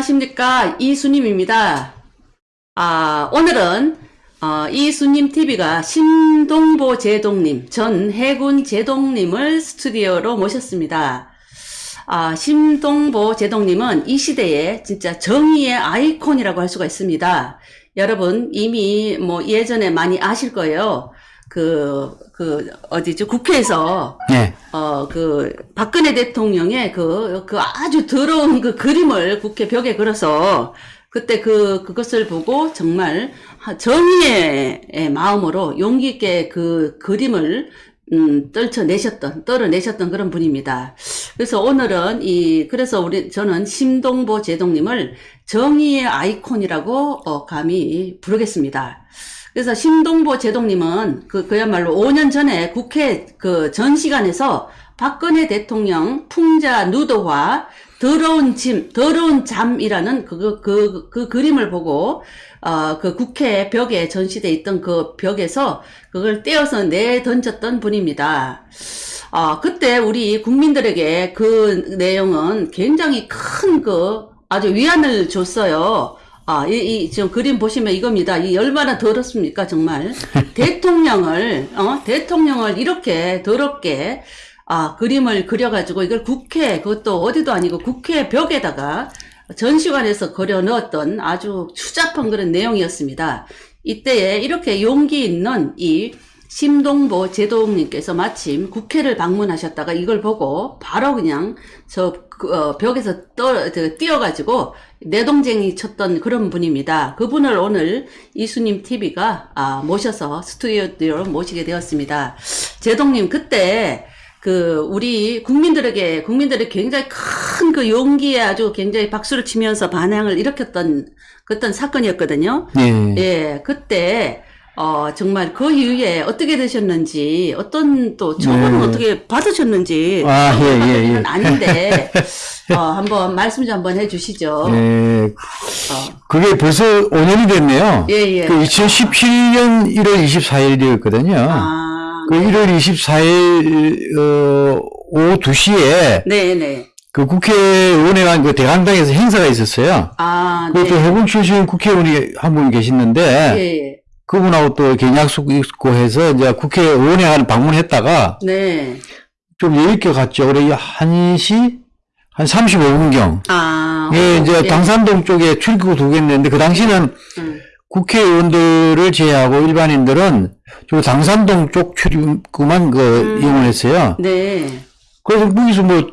안녕하십니까 이수님입니다. 아 오늘은 어, 이수님 TV가 신동보 제동님 전 해군 제동님을 스튜디오로 모셨습니다. 아 신동보 제동님은 이 시대에 진짜 정의의 아이콘이라고 할 수가 있습니다. 여러분 이미 뭐 예전에 많이 아실 거예요. 그, 그, 어디죠? 국회에서 네. 어, 그, 박근혜 대통령의 그, 그 아주 더러운 그 그림을 국회 벽에 걸어서, 그때 그, 그것을 보고 정말 하- 정의의 마음으로 용기 있게 그 그림을, 음, 떨쳐내셨던, 떨어내셨던 그런 분입니다. 그래서 오늘은 이, 그래서 우리, 저는 심동보 제동님을 정의의 아이콘이라고, 어, 감히 부르겠습니다. 그래서 심동보 제동님은 그, 그야말로 5년 전에 국회 그 전시관에서 박근혜 대통령 풍자 누드화 더러운 짐, 더러운 잠이라는 그, 그, 그 그림을 보고, 어, 그 국회 벽에 전시돼 있던 그 벽에서 그걸 떼어서 내 던졌던 분입니다. 아, 그때 우리 국민들에게 그 내용은 굉장히 큰 그 아주 위안을 줬어요. 아, 이, 이, 지금 그림 보시면 이겁니다. 이 얼마나 더럽습니까, 정말. 대통령을, 어, 대통령을 이렇게 더럽게, 아, 그림을 그려가지고 이걸 국회, 그것도 어디도 아니고 국회 벽에다가 전시관에서 그려 넣었던 아주 추잡한 그런 내용이었습니다. 이때에 이렇게 용기 있는 이 심동보 제동님께서 마침 국회를 방문하셨다가 이걸 보고 바로 그냥 저 그, 어, 벽에서 떠, 저, 뛰어가지고 내동쟁이 쳤던 그런 분입니다. 그분을 오늘 이수님 TV가 아, 모셔서 스튜디오로 모시게 되었습니다. 제동님 그때 그 우리 국민들에게 국민들이 굉장히 큰 그 용기에 아주 굉장히 박수를 치면서 반향을 일으켰던 그떤 사건이었거든요. 네. 예, 그때 어 정말 그 이후에 어떻게 되셨는지 어떤 또 처분은 네. 어떻게 받으셨는지 아, 예, 예, 예. 는 아닌데 어 한번 말씀 좀 한번 해주시죠. 예, 어, 그게 벌써 5년이 됐네요. 예, 예. 그 2017년 1월 24일이었거든요. 아, 그 1월 24일, 어, 오후 2시에 네, 네. 그 국회의원회관 그 대강당에서 행사가 있었어요. 아, 그것도 네. 해군 출신 국회의원이 한 분 계시는데, 예, 예. 그분하고 또 개인약속 있고 해서 이제 국회의원회관 방문했다가 네. 좀 여유있게 갔죠. 그래, 1시? 한 35분경. 아, 예, 이제 예. 당산동 쪽에 출입구 두개 있는데 그 당시는 음. 국회의원들을 제외하고 일반인들은 저 당산동 쪽 출입구만 그 음. 이용을 했어요. 네. 그래서 거기서 뭐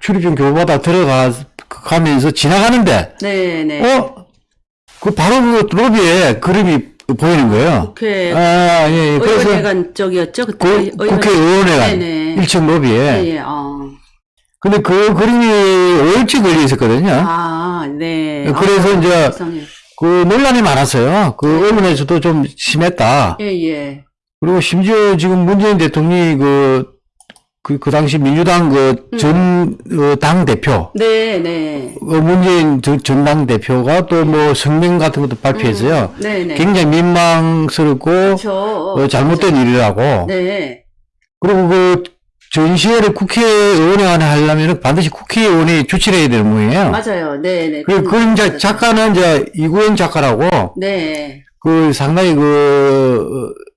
출입증 교부받아 들어가 가면서 지나가는데 네, 네. 어? 그 바로 그 로비에 그림이 보이는 거예요. 국회 아, 예, 예. 그래서 의원회관 쪽이었죠? 그때 그 의원- 국회 의원회관 네네. 1층 로비에 예, 예. 어. 근데 그 그림이 5일째 걸려 있었거든요. 아, 네. 그래서 아, 이제 세상에. 그 논란이 많았어요. 그 언론에서도 좀 심했다. 예, 예. 그리고 심지어 지금 문재인 대통령이 그, 그, 그 당시 민주당 그 전, 어, 당 대표, 네, 네. 어, 문재인 전- 전당 대표가 또 뭐 성명 같은 것도 발표했어요. 네, 네. 굉장히 민망스럽고, 그렇죠. 어, 잘못된 일이라고. 네. 그리고 그 전시회를 국회의원회관에 하려면 반드시 국회의원이 주최를 해야 되는 모양이에요. 맞아요. 네, 네. 그리고 그 이제 작가는 이제 이구현 작가라고, 네. 그 상당히 그, 어,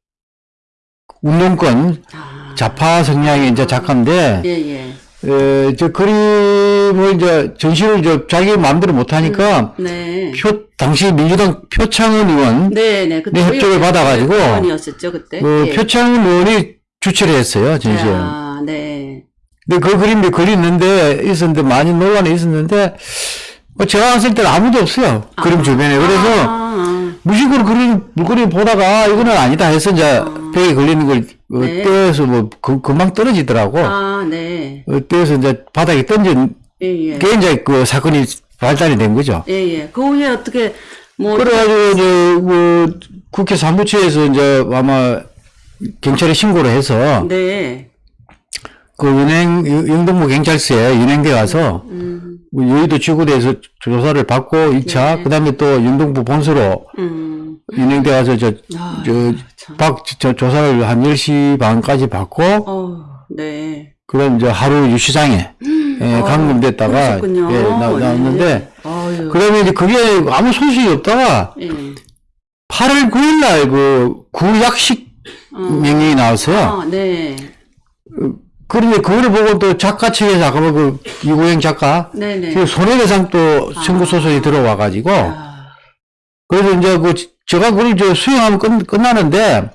운동권, 아, 좌파 성향의 이제 작가인데, 예, 예. 에, 저 그림을 이제 전시를 저 자기 마음대로 못하니까 네. 표, 당시 민주당 표창원 의원, 네, 네. 그때 네, 협조를 받아가지고 의원이었었죠, 그때. 그 예. 표창원 의원이 주최를 했어요, 전시회. 아, 네. 근데 그 그림이 걸렸는데, 있었는데, 많이 논란이 있었는데, 뭐 제가 왔을 때는 아무도 없어요. 그림 주변에. 그래서 아, 무식으로 그림, 물그림 보다가 이거는 아니다 해서 이제 벽에 걸리는 걸 어, 네. 떼어서 뭐 그, 금방 떨어지더라고. 아, 네. 어, 떼어서 이제 바닥에 던진 예, 예. 게 이제 그 사건이 발단이 된 거죠. 예, 예. 그 후에 어떻게, 뭐. 그래가지고 이제 뭐 국회 사무처에서 이제 아마 경찰에 신고를 해서 네. 그 은행 영동부 경찰서에 연행돼 가서 음, 뭐 여의도 지구대에서 조사를 받고 2차 네. 그다음에 또 영동부 본소로 음. 연행돼 가서 저 아, 저, 참. 박, 저, 조사를 한 10시 반까지 받고, 어, 네. 그 다음 이제 하루 유시장에, 예, 어, 감금됐다가. 예, 나, 나왔는데, 아, 어휴. 그 다음에 이제 그게 아무 소식이 없다가 예. 8월 9일 날 그 구약식 어. 명령이 나왔어요. 아, 네. 그런데 그거를 보고 또 작가 측에서 아까 그 이구영 작가 네네. 그 손해배상 또 청구 소송이 들어와 가지고 아, 그래서 이제 그 제가 그걸 저 수용하면 끝, 끝나는데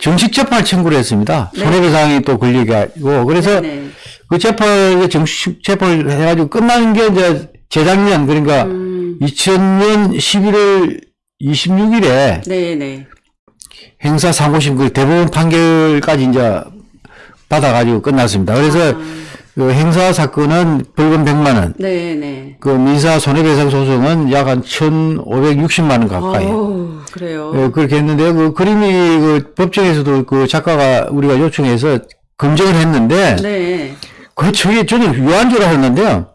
정식 재판을 청구를 했습니다. 네. 손해배상이 또 걸리고 그래서 네. 그 재판을 정식 재판을 해가지고 끝나는 게 이제 재작년 그러니까 음, 2000년 11월 26일에 네네. 행사 상고심 그 대법원 판결까지 이제 받아가지고 끝났습니다. 그래서 아. 그 행사 사건은 벌금 100만 원, 네네. 그 민사 손해배상 소송은 약 한 1,560만 원 가까이. 어우, 그래요. 예, 그렇게 했는데 그 그림이 그 법정에서도 그 작가가 우리가 요청해서 검증을 했는데 네. 그 저게 저는 유화인 줄 알았는데요.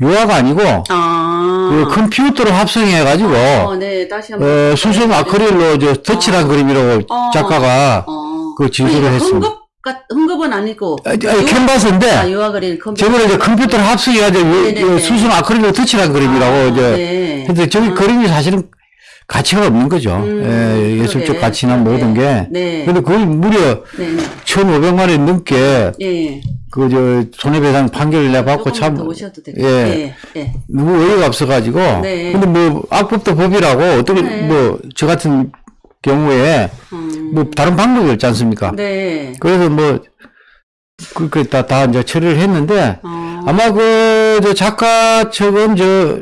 유화가 아니고 아. 그 컴퓨터로 합성해 가지고 어, 네. 다시 한 번. 어, 수성 아크릴로 저 덧칠한 그림이라고 어. 작가가 어. 그 진술을 했습니다. 흥급은 아니고. 아, 아, 캔버스인데 아, 컴퓨터. 저거를 이제 컴퓨터로 합성해가지고 네네네. 수성 아크릴로 덧칠한 그림이라고 아, 이제 네. 근데 저기 그림이 사실은 가치가 없는 거죠. 음, 예, 예술적. 가치나 그러게. 모든 게. 네. 근데 거의 무려 네. 네. 1,500만 원이 넘게 예. 그저 손해배상 판결을 내받고 참. 예. 예. 예. 너무 어이가 없어가지고. 네. 근데 뭐 악법도 법이라고 어떻게 네. 뭐저 같은 경우에 음, 뭐 다른 방법이 없지 않습니까? 네. 그래서 뭐 그렇게 다, 다 이제 처리를 했는데 어, 아마 그, 저 작가 측은 저,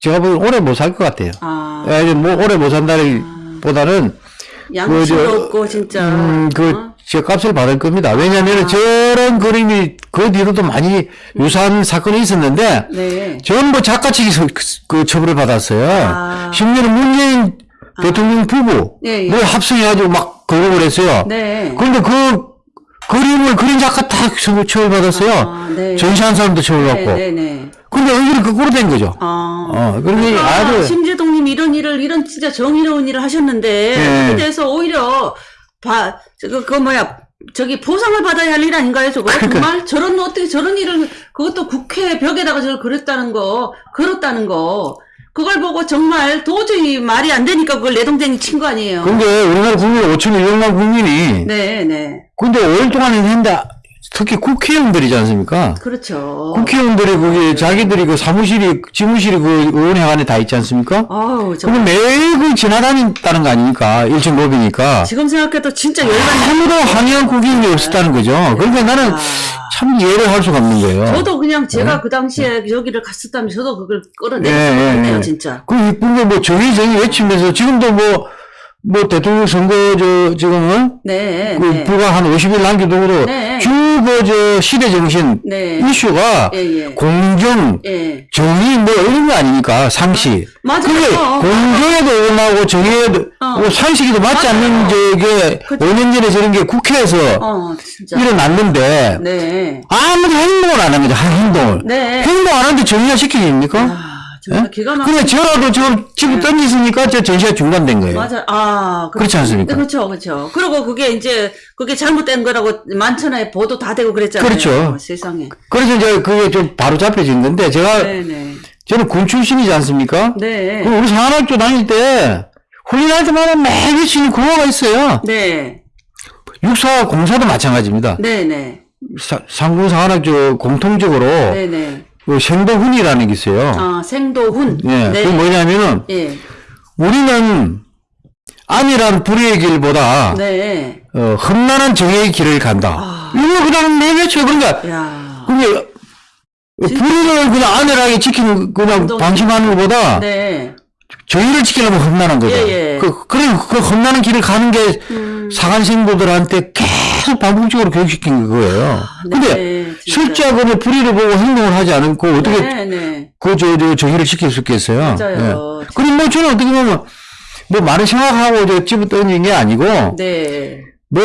제가 보기엔 오래 못 살 것 같아요. 아, 예, 뭐 오래 못 산다는 보다는, 양심도 그 저- 없고, 진짜. 음, 그, 어? 저 값을 받을 겁니다. 왜냐면 아. 저런 그림이 그 뒤로도 많이 유사한 사건이 있었는데, 네. 전부 작가 측이 서- 그 처벌을 받았어요. 아. 심지어는 문재인 대통령 부부, 예, 예. 를 합성해가지고 막 걸고 그랬어요. 네. 그런데 그 그림을 그린 작가 다 처- 처벌 받았어요. 아, 네. 전시한 사람도 처벌받고. 네, 네, 네. 근데 의견이 거꾸로 된 거죠. 아. 어, 그러니 아, 아주, 심재동님 이런 일을 이런 진짜 정의로운 일을 하셨는데 네. 그에 대해서 오히려 봐 저거 그 뭐야 저기 보상을 받아야 할 일 아닌가요 저거 그러니까. 정말 저런 어떻게 저런 일을 그것도 국회 벽에다가 저걸 그렸다는 거 그렇다는 거 그걸 보고 정말 도저히 말이 안 되니까 그걸 내 동생이 친 거 아니에요. 근데 우리나라 국민 5,200만 국민이, 네, 네. 근데 5일 동안 했는데, 특히 국회의원들이지 않습니까? 그렇죠. 국회의원들이 그게 자기들이 그 사무실이, 지무실이 그 의원회관에 다 있지 않습니까? 아우, 저 그럼 매일 그 지나다닌다는 거 아닙니까? 일천법이니까. 지금 생각해도 진짜 열받네. 아무도 항의한 국민이 없었다는 거죠. 그러니까 나는 아. 참 이해를 할 수가 없는 거예요. 저도 그냥 제가 그 당시에 여기를 갔었다면 저도 그걸 끌어내고 예, 예, 싶었네요, 예. 진짜. 그 이쁜 게뭐 정의 정의 외치면서 지금도 뭐, 뭐 대통령 선거 저 지금은 네, 그 네. 불과 한 50일 남기도록 네. 주그 저 시대 정신 네. 이슈가 예, 예. 공정 예. 정의 뭐 이런 거 아닙니까 상식. 맞아요. 그게 어. 공정에도 올라오고 정의에도 어. 뭐 상식에도 맞지 않는 저게 그쵸. 5년 전에 저런 게 국회에서 어, 진짜. 일어났는데 네. 아무도 행동을 안한 행동을. 네. 행동 안 하는데 정의가 시켜집니까? 아, 예? 기가 막 근데 저라도 지금 집을 던지으니까 저 전시가 중단된 거예요. 맞아. 아, 그- 그렇지 않습니까? 그렇죠, 그렇죠. 그리고 그게 이제 그게 잘못된 거라고 만천하에 보도 다 되고 그랬잖아요. 그렇죠. 세상에. 그래서 이제 그게 좀 바로 잡혀진 건데 제가 네, 네. 저는 군 출신이지 않습니까? 네. 우리 상한학교 다닐 때 훈련할 때마다 매일 치는 구호가 있어요. 네. 육사 공사도 마찬가지입니다. 네, 네. 사- 상군 상한학교 공통적으로 네, 네. 그 생도훈이라는 게 있어요. 아, 생도훈. 예, 네. 그게 뭐냐면은 예. 우리는 안이란 불의의 길보다 네. 어, 험난한 정의의 길을 간다. 아. 이거 그냥 내외쳐 그러니까 야. 그게 불의를 그냥 안일하게 지키는 그냥 운동- 방심하는 것보다 네. 정의를 지키려면 험난한 거죠. 예, 예. 그, 그래, 그 험난한 길을 가는 게 음. 사관생도들한테 계속 반복적으로 교육시킨 거예요. 네, 근데 진짜. 실제 그는 불의를 보고 행동을 하지 않고 어떻게 네, 네. 그, 저, 저, 정의를 지킬 수 있겠어요. 맞아요. 그럼 뭐 저는 어떻게 보면 뭐 많은 생각하고 저 집을 던진 게 아니고 네. 뭐,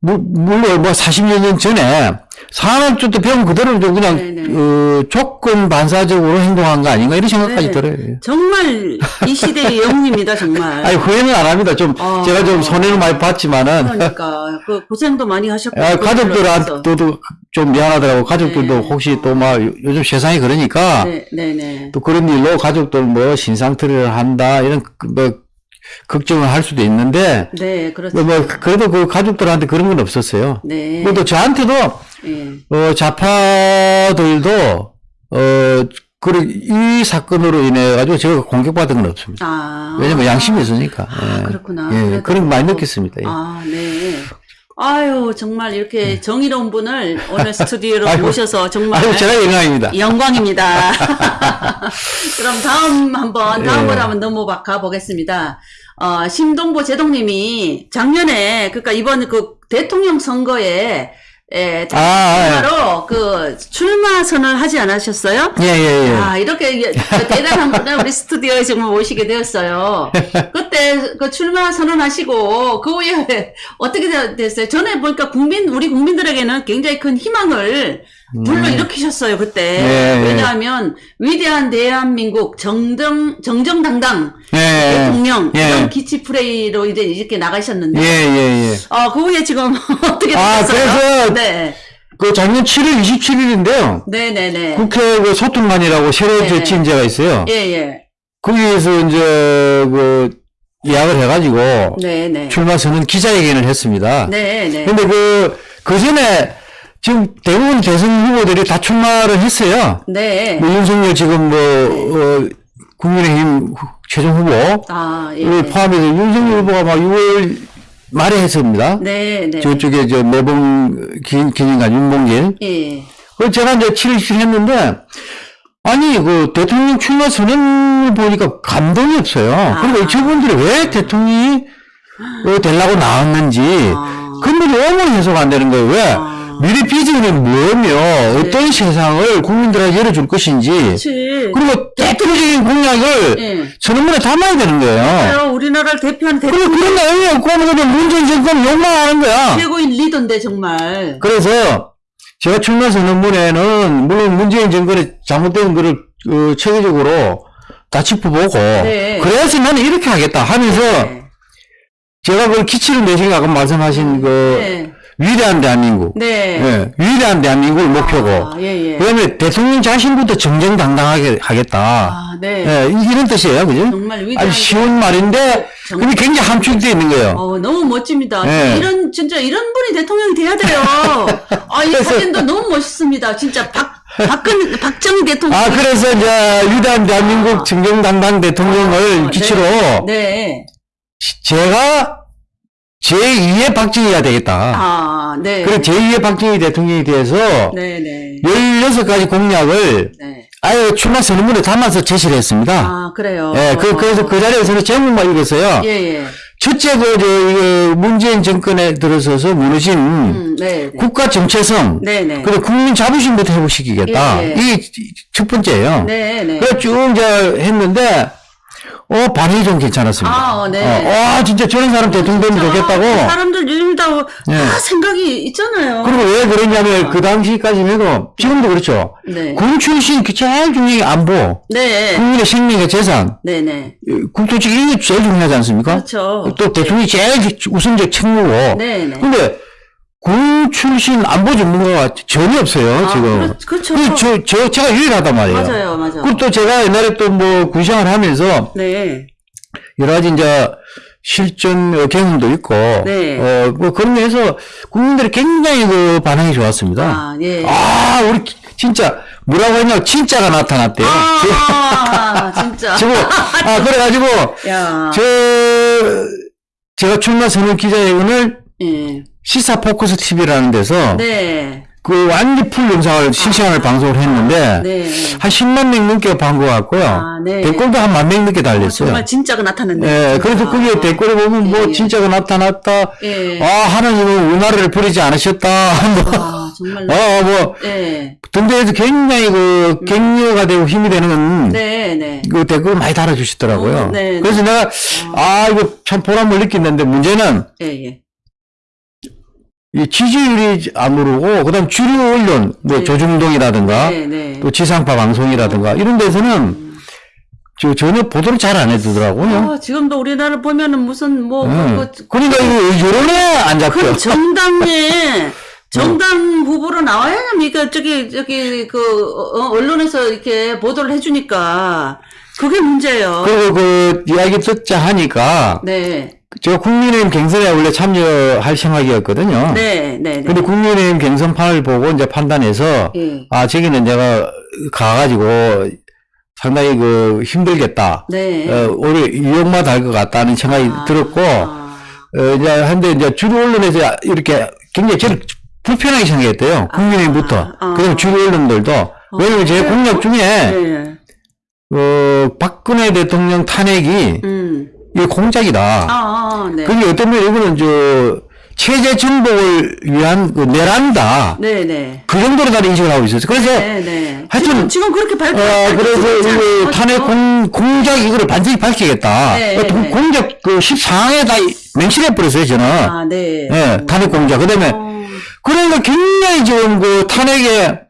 무- 물론 뭐 40여 년 전에 산업주도 배운 그대로 좀 그냥 네네. 어, 조건 반사적으로 행동한 거 아닌가 이런 생각까지 네. 들어요. 정말 이 시대의 영웅입니다, 정말. 아니 후회는 안 합니다. 좀 아. 제가 좀 손해를 많이 봤지만은 그러니까 그 고생도 많이 하셨고 아. 가족들한테도 좀 미안하더라고. 가족들도 네. 혹시 또 막 요즘 세상이 그러니까 네, 네, 네. 또 그런 일로 가족들 뭐 신상털이를 한다 이런 그뭐 걱정을 할 수도 있는데 네, 그렇죠. 뭐 그래도 그 가족들한테 그런 건 없었어요. 네. 그리고 저한테도 예. 어, 좌파들도 어, 그, 이 사건으로 인해 가지고 제가 공격받은 건 없습니다. 아. 왜냐면 양심이 있으니까. 아, 예. 그렇구나. 예, 그런 거 많이 뭐- 느꼈습니다. 예. 아, 네. 아유, 정말 이렇게 정의로운 분을 오늘 스튜디오로 아이고. 모셔서 정말 아유, 제가 영광입니다. 영광입니다. 그럼 다음 한번 다음으로 예. 한번 넘어가 보겠습니다. 어, 심동보 제동님이 작년에 그러니까 이번 그 대통령 선거에 에, 아, 아, 바로 그 출마 선언을 하지 않으셨어요? 예, 예, 예. 아, 이렇게 예, 대단한 분을 우리 스튜디오에 정말 모시게 되었어요. 그때 그 출마 선언하시고 그 후에 어떻게 되- 됐어요? 전에 보니까 국민 우리 국민들에게는 굉장히 큰 희망을 불러 일으키셨어요 그때. 네, 네. 왜냐하면 위대한 대한민국 정정 정정당당 예, 대통령 예. 이런 기치 프레이로 이제 이렇게 나가셨는데. 예, 예, 예. 어, 그 후에 지금 어떻게 아, 됐어요? 그래서- 네, 그 작년 7월 27일인데요. 네, 네, 네. 국회 그 소통관이라고 새로 네, 제치인 제가 있어요. 예, 예. 거기에서 이제 그 예약을 해가지고 네, 네. 출마 선언 기자회견을 했습니다. 네, 네. 근데 그, 그 전에 지금 대부분 대선 후보들이 다 출마를 했어요. 네. 뭐 윤석열 지금 뭐, 어, 국민의힘 후- 최종 후보, 아, 예. 를 포함해서 윤석열 후보가 막 6월 말에 했습니다. 네, 네. 저쪽에 저 매봉 기- 기념관 윤봉길. 예. 그 제가 이제 7일 했는데, 아니, 그 대통령 출마 선언을 보니까 감동이 없어요. 아. 그러니까 저분들이 왜 대통령이 어, 되려고 나왔는지, 아. 근본이 어머니 해석 안 되는 거예요. 왜? 아. 네. 미래 비전은 뭐며, 어떤 세상을 국민들에게 열어줄 것인지, 그렇지. 그리고 대표적인 공약을 예. 선언문에 담아야 되는 거예요. 그래요. 우리나라를 대표하는 대 그리고 그런 내용이 없고 하면 그냥 문재인 정권 욕망하는 거야. 최고인 리더인데 정말. 그래서 제가 출마 선언문에는 물론 문재인 정권의 잘못된 거를 어, 체계적으로 다 짚어보고 네. 그래서 나는 이렇게 하겠다 하면서 네. 제가 그 기치를 내시고 아까 말씀하신 그 네. 위대한 대한민국 네. 예, 위대한 대한민국을 목표고 아, 예, 예. 그다음에 대통령 자신부터 정정당당하게 하겠다 아, 네. 예, 이- 이런 뜻이에요 그죠? 정말 위대한 아주 쉬운 말인데 정- 근데 굉장히 함축되어 있는 거예요 어, 너무 멋집니다. 네. 이런, 진짜 이런 분이 대통령이 돼야 돼요. 아, 이 사진도 너무 멋있습니다. 진짜 박, 박근, 박정희 대통령. 아 그래서 이제 위대한 대한민국 정정당당 대통령을 아, 기치로 네. 제가 제2의 박정희가 되겠다. 아, 네. 그리고 제2의 박정희 대통령에 대해서 네, 네. 16가지 공약을 네. 아예 출마 선언문에 담아서 제시를 했습니다. 아, 그래요. 예, 그, 그래서 그 자리에서는 제목만 읽었어요. 예, 예. 첫째, 그, 저, 문재인 정권에 들어서서 무너진 음, 네, 네. 국가 정체성, 네, 네. 그리고 국민 자부심부터 회복시키겠다. 예, 예. 이게 첫 번째예요. 네, 네. 그래 쭉 이제 했는데, 어, 반응이 좀 괜찮았습니다. 아, 어, 네. 어, 와, 진짜 저런 사람 대통령 되면 진짜 좋겠다고. 그 사람들 요즘 다, 예. 다 생각이 있잖아요. 그리고 왜 그러냐면 그 당시까지만 해도 지금도 그렇죠. 네. 군 출신 그 제일 중요한 게 안보, 네. 국민의 생명과 재산, 네, 네. 국토직 이게 제일 중요하지 않습니까? 그렇죠. 또 대통령이 제일 우선적 책무고. 네, 네. 근데 군 출신 안보 전문가가 전혀 없어요 아, 지금. 그렇- 그렇 죠. 그 저, 저 제가 유일하단 말이에요. 맞아요, 맞아요. 그리고 또 제가 옛날에 또 뭐 군생활 하면서 네. 여러 가지 이제 실전 어, 경험도 있고, 네. 어, 뭐 그런 데서 국민들이 굉장히 그 반응이 좋았습니다. 아, 예. 아, 우리 진짜 뭐라고 했냐 진짜가 나타났대요. 아, 진짜. 지금 아 그래가지고 야. 저 제가 출마 선언 기자회견을 예. 시사 포커스 TV라는 데서 네. 그 완전 풀 영상을 실시간을 방송을 했는데 네. 한 10만 명 넘게 본것 같고요. 아, 네. 댓글도 한 만 명 넘게 달렸어요. 정말 진짜가 나타났네. 예, 그래서 거기에 댓글에 보면 뭐 예. 진짜가 나타났다. 예. 아 하나님은 이 나라를 버리지 않으셨다. 뭐, 아, 정말. 어, 뭐 예. 등등해서 굉장히 그 격려가 되고 힘이 되는 네, 네. 그 댓글 많이 달아주시더라고요. 어, 네, 그래서 내가 아 이거 참 보람을 느꼈는데 문제는 예, 예. 이 지지율이 안 오르고 그다음 주류 언론 뭐 네. 조중동이라든가 네, 네. 또 지상파 방송이라든가 이런 데서는 저 전혀 보도를 잘 안 해두더라고요. 아, 지금도 우리나라 보면은 무슨 뭐 네. 그, 그러니까 이거 여론에 안 잡혀. 그 정당에 정당 후보로 나와야 합니까? 저기 저기 그 어, 언론에서 이렇게 보도를 해주니까 그게 문제예요. 그리고 그 이야기 듣자 하니까 네, 제가 국민의힘 경선에 원래 참여할 생각이었거든요. 네, 네, 네. 근데 국민의힘 경선판을 보고 이제 판단해서 예. 아 저기는 내가 가가지고 상당히 그 힘들겠다. 네. 어, 오히려 위험만 할 것 같다는 생각이 아, 들었고 아, 어, 이제 한데 이제 주류 언론에서 이렇게 굉장히 저를 불편하게 생각했대요. 국민의힘부터. 아. 그다음 주류 언론들도. 왜냐면 제 공약 중에 네. 어, 박근혜 대통령 탄핵이 음. 이 공작이다. 아, 아, 네. 그게 어떤 면에 이거는 저 체제 정복을 위한 그 내란다. 네, 네. 그 정도로 나는 인식을 하고 있었어요. 그래서 네, 네. 하여튼- 지금, 지금 그렇게 발표. 어, 그래서 이거 탄핵 공, 공작 이거를 반드시 밝히겠다. 네, 어, 공- 네. 공작 그 14항에 다 맹신해 버렸어요, 저는. 아, 네. 예, 탄핵 공작. 그 다음에, 어, 그러니까 굉장히 지금 그 탄핵에,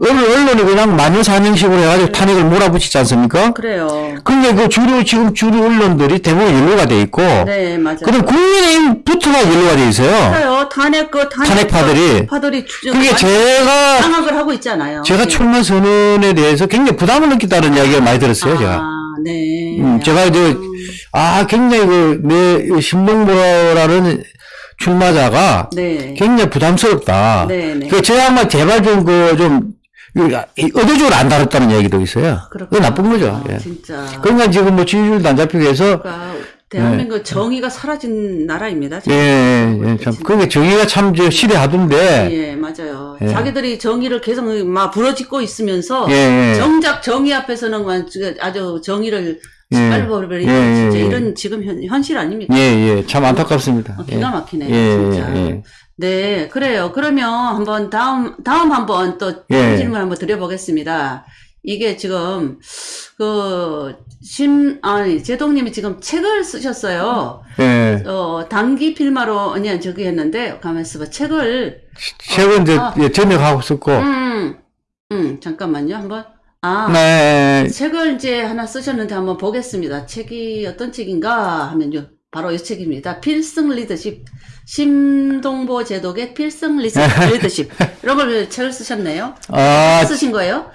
언- 언론이 그냥 마녀사냥식으로 해가지고 탄핵을 몰아붙이지 않습니까? 그래요. 근데 그 주류, 지금 주류 언론들이 대부분 연루가 돼 있고, 네, 맞아요. 그 다음 국민의힘부터가 연루가 돼 있어요. 그래요. 탄핵 그 탄핵 탄핵 파들이. 파들이 추- 그게 제가, 장악을 하고 있잖아요. 제가 예. 출마 선언에 대해서 굉장히 부담을 느꼈다는 이야기를 많이 들었어요, 제가. 아, 네. 음, 제가 이제, 아, 굉장히 그, 내, 신동보라는 출마자가 네. 굉장히 부담스럽다. 네, 네. 그, 제가 아마 제발 좀, 그, 좀, 이- 의도적으로 안 다뤘다는 얘기도 있어요. 그렇구나. 나쁜 거죠. 아, 예. 진짜. 그러니까 지금 뭐 지지율도 안 잡히고 해서, 그러니까 대한민국 정의가 사라진 나라입니다. 예, 지금. 예, 예, 참, 그게 정의가 참, 저, 시대하던데, 예, 맞아요. 예. 자기들이 정의를 계속 막 부러짓고 있으면서 예, 예. 정작 정의 앞에서는 막 아주 정의를 예. 빨리버리는 예, 진짜 예, 예. 이런 지금 현, 현실 아닙니까? 예, 예, 참 안타깝습니다. 어, 기가 막히네요, 예, 진짜. 예, 예. 네, 그래요. 그러면 한번 다음, 다음 한번 또 예. 질문 한번 드려보겠습니다. 이게 지금, 그, 심, 아니, 제동님이 지금 책을 쓰셨어요. 예. 어, 단기 필마로, 아니, 저기 했는데, 가만있어 봐. 책을, 최근 이제, 아. 예, 전역하고 썼고, 음, 음, 잠깐만요. 한번. 아, 네, 책을 이제 하나 쓰셨는데 한번 보겠습니다. 책이 어떤 책인가 하면요. 바로 이 책입니다. 필승 리더십. 심동보 제독의 필승 리더- 리더십. 이런 걸 책을 쓰셨네요. 아, 쓰신 거예요?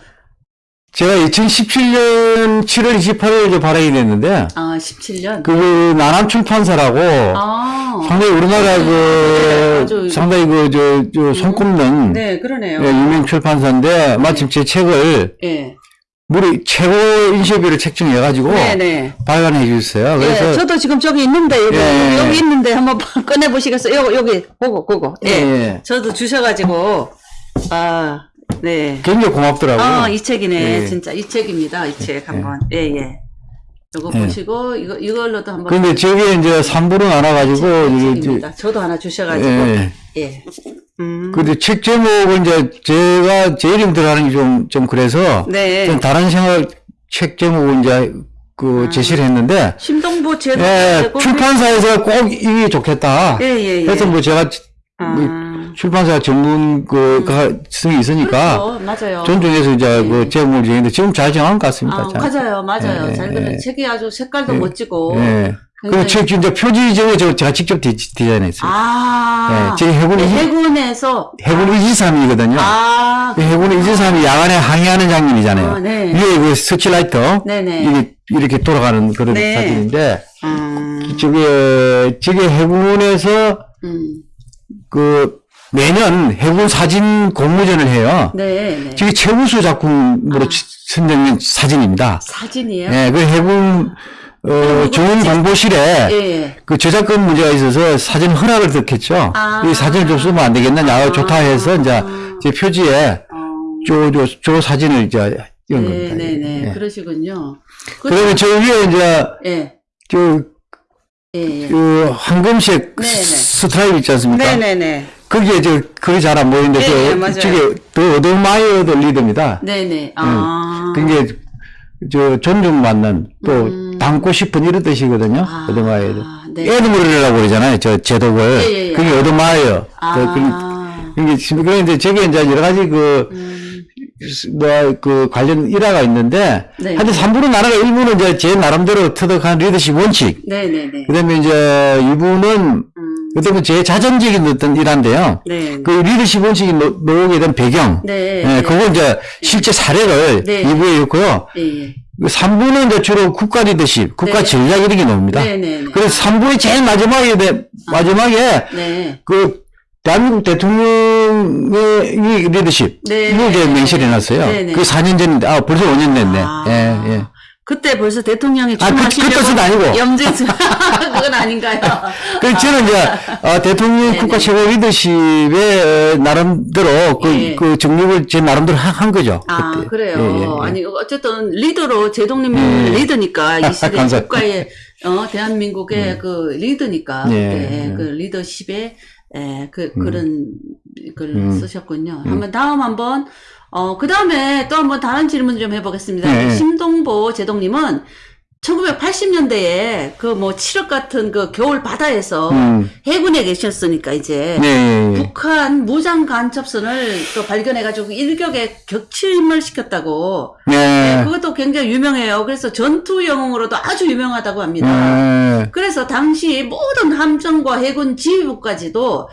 제가 2017년 7월 28일에 발행이 됐는데, 아, 17년. 그, 나남 출판사라고, 아, 상당히 우리나라 네, 그, 아주- 상당히 그, 저, 저, 손꼽는, 네, 그러네요. 예, 유명 출판사인데, 마침 제 책을, 예. 우리 최고 인쇄비를 책정해가지고, 네네. 발간해 주셨어요. 예, 그래서, 저도 지금 저기 있는데, 여기, 예, 예. 여기 있는데 한번 꺼내 보시겠어요? 여기, 여기, 그거, 그거. 예. 예. 저도 주셔가지고, 아, 네. 굉장히 고맙더라고요. 아, 이 책이네. 예. 진짜 이 책입니다. 이 책 한번. 예, 예. 이거 예. 보시고 이거 이걸로도 한번 근데 저게 이제 3부로 나눠가지고, 이게, 이제, 책입니다. 저도 하나 주셔가지고 예. 예. 음. 근데 책 제목은 이제 제가 제 이름 들어가는 게 좀, 좀 그래서, 네. 좀 다른 생각, 책 제목을 이제 그 제시를 했는데, 심동보 제도 예, 출판사에서 꼭 이게 좋겠다. 예 예 예. 그래서 뭐 제가 아, 출판사 전문 그, 그, 성이 있으니까, 그렇죠. 맞아요. 존중해서 이제 예. 그 제목을 정했는데, 지금 잘 정한 것 같습니다. 아, 잘. 맞아요, 맞아요. 예, 잘 그려. 예. 책이 아주 색깔도 예. 멋지고. 예. 그 책, 이제 표지 저 제가 직접 디, 디자인했어요. 아, 예, 제 해군, 이- 해군에서 해군 이지스함이거든요. 아, 해군 이지스함이 야간에 항해하는 장면이잖아요. 아, 네. 위에 그 서치라이트. 네네. 이게 이렇게 돌아가는 그런 네. 사진인데, 음, 저게, 저게 해군에서 음, 그 매년 해군 사진 공모전을 해요. 네, 네. 저게 최우수 작품으로 아. 치- 선정된 사진입니다. 사진이에요. 예, 그 해군 어, 좋은 공보실에 예, 예. 그 저작권 문제가 있어서 사진 허락을 득했죠. 아. 이 사진을 좀 쓰면 안 되겠느냐. 아. 좋다 해서 이제 제 표지에 어, 저, 저, 저 사진을 이제 연 네, 겁니다. 네, 네. 예. 그러시군요. 그, 그러면 저 위에 이제 예, 저, 예, 예. 그 황금색 네, 네. 스트라이프 있지 않습니까? 네, 네, 네. 거기에 저 그게 잘 안 보이는데 예, 예, 그 맞아요. 저게 The Admired Leader입니다. 네, 네. 아. 그게 저 존중받는 또 음. 닮고 싶은 이런 뜻이거든요. 아, admired. 네. admiral이라고 그러잖아요. 저 제독을. 예, 예, 예. 그게 admire. 아. 그. 이게 지금 그런데 저게 이제 여러 가지 그, 음. 뭐, 그 관련 일화가 있는데, 네. 하여튼 3부는 나라가 1부는 이제 제 나름대로 터득한 리더십 원칙, 네네네. 그 다음에 이제 2부는 음. 어떤 제 자전적인 어떤 일화인데요. 네. 그 리더십 원칙이 노- 나오게 된 배경, 네. 예, 그거 이제 실제 사례를 네. 2부에 있고요. 3부는 이제 주로 국가 리더십, 국가 네. 전략 이런 게 나옵니다. 네네네. 그래서 3부의 제일 마지막에, 돼- 마지막에 네. 그 대한민국 대통령의 이 리더십 네. 이걸 이제 명시를 해놨어요. 네네. 그 4년 전인데 아 벌써 5년 됐네. 아. 예, 예. 그때 벌써 대통령이 아, 그- 그 출마하시려고. 염증 그건 아닌가요? 그 저는 이제 어, 대통령 네네. 국가 최고 리더십의 나름대로 그, 예. 그 정립을 제 나름대로 한, 한 거죠. 아 그때. 그래요. 예, 예, 예. 아니 어쨌든 리더로 제동님 예. 리더니까 이 시대. 국가의 어 대한민국의 그 리더니까 예, 그때 예. 그 리더십의 에, 그 음. 그런 글 음. 쓰셨군요. 한번 다음 한번 어 그 다음에 또 한번 다른 질문 좀 해보겠습니다. 예. 심동보 제동님은 1980년대에 그 뭐 7억 같은 그 겨울 바다에서 음. 해군에 계셨으니까 이제 네, 예, 예. 북한 무장 간첩선을 또 발견해가지고 일격에 격침을 시켰다고. 네, 네. 그것도 굉장히 유명해요. 그래서 전투 영웅으로도 아주 유명하다고 합니다. 네. 그래서 당시 모든 함정과 해군 지휘부까지도